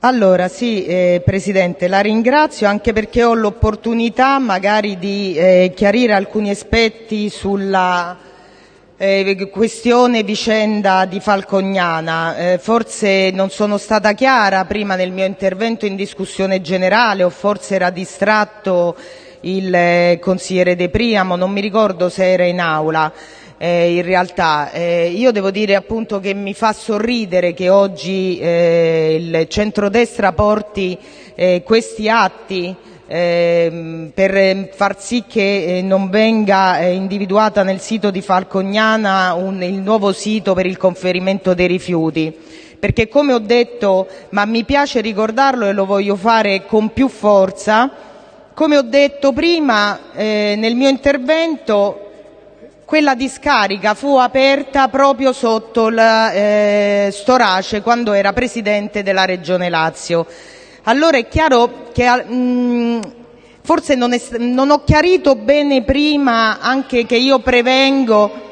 Allora, sì, eh, Presidente, la ringrazio anche perché ho l'opportunità magari di eh, chiarire alcuni aspetti sulla eh, questione vicenda di Falcognana. Eh, forse non sono stata chiara prima nel mio intervento in discussione generale o forse era distratto il eh, consigliere De Priamo, non mi ricordo se era in aula in realtà. Eh, io devo dire appunto che mi fa sorridere che oggi eh, il centrodestra porti eh, questi atti eh, per far sì che eh, non venga eh, individuata nel sito di Falcognana il nuovo sito per il conferimento dei rifiuti. Perché come ho detto, ma mi piace ricordarlo e lo voglio fare con più forza, come ho detto prima eh, nel mio intervento, quella discarica fu aperta proprio sotto il eh, Storace quando era presidente della Regione Lazio. Allora è chiaro che mm, forse non, è, non, ho chiarito bene prima anche che io prevengo.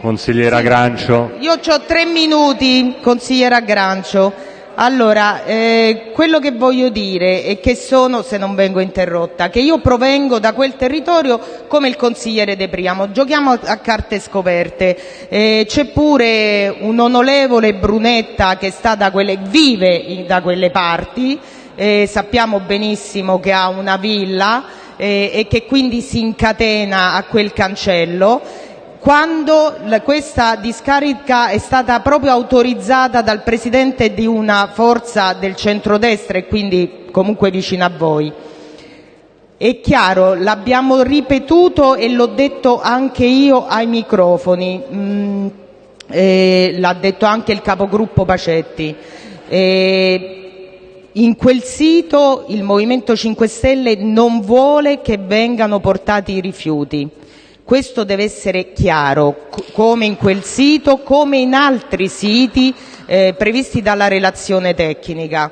Consigliera Grancio. Io ho tre minuti, consigliera Grancio. Allora, eh, quello che voglio dire è che sono, se non vengo interrotta, che io provengo da quel territorio come il consigliere De Priamo, giochiamo a carte scoperte, eh, c'è pure un onorevole Brunetta che sta da quelle, vive da quelle parti, eh, sappiamo benissimo che ha una villa e che quindi si incatena a quel cancello quando questa discarica è stata proprio autorizzata dal presidente di una forza del centrodestra e quindi comunque vicino a voi. È chiaro, l'abbiamo ripetuto e l'ho detto anche io ai microfoni, mm, eh, l'ha detto anche il capogruppo Pacetti. Eh, in quel sito il Movimento 5 Stelle non vuole che vengano portati i rifiuti questo deve essere chiaro, come in quel sito, come in altri siti eh, previsti dalla relazione tecnica.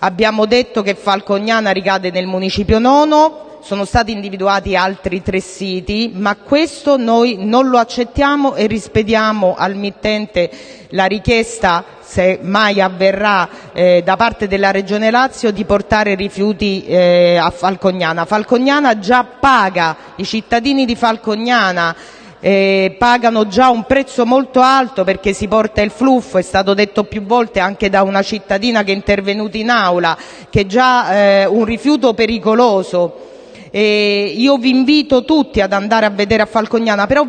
Abbiamo detto che Falcognana ricade nel municipio nono, sono stati individuati altri tre siti, ma questo noi non lo accettiamo e rispediamo al mittente la richiesta, se mai avverrà eh, da parte della Regione Lazio, di portare rifiuti eh, a Falcognana. Falcognana già paga, i cittadini di Falcognana eh, pagano già un prezzo molto alto perché si porta il fluffo, è stato detto più volte anche da una cittadina che è intervenuta in aula, che già un rifiuto pericoloso vi invito tutti ad andare a vedere a Falcognana, però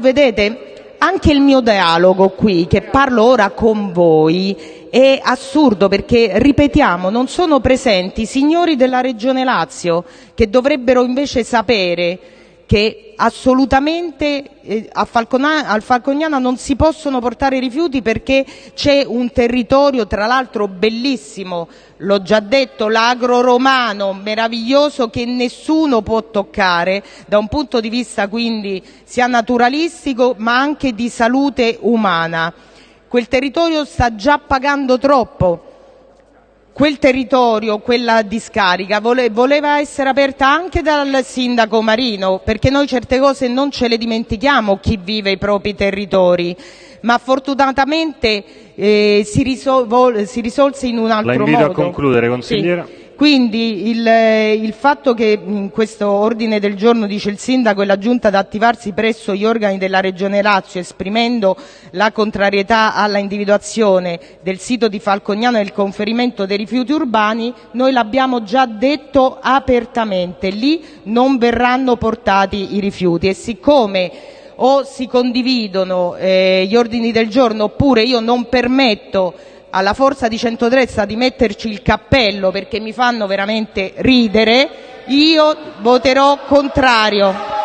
anche il mio dialogo qui, che parlo ora con voi, è assurdo perché, ripetiamo, non sono presenti signori della Regione Lazio che dovrebbero invece sapere che assolutamente eh, a Falcognana non si possono portare rifiuti perché c'è un territorio tra l'altro bellissimo, l'ho già detto, l'agro romano meraviglioso che nessuno può toccare da un punto di vista quindi sia naturalistico ma anche di salute umana. Quel territorio sta già pagando troppo quel territorio, quella discarica, voleva essere aperta anche dal sindaco Marino, perché noi certe cose non ce le dimentichiamo chi vive i propri territori, ma fortunatamente eh, si, risol si, risolse in un altro modo. Quindi il, il, fatto che in questo ordine del giorno dice il sindaco e la giunta ad attivarsi presso gli organi della Regione Lazio esprimendo la contrarietà alla individuazione del sito di Falcognano e il conferimento dei rifiuti urbani, noi l'abbiamo già detto apertamente, lì non verranno portati i rifiuti e siccome o si condividono eh, gli ordini del giorno oppure io non permetto alla forza di centrodestra di metterci il cappello perché mi fanno veramente ridere, io voterò contrario.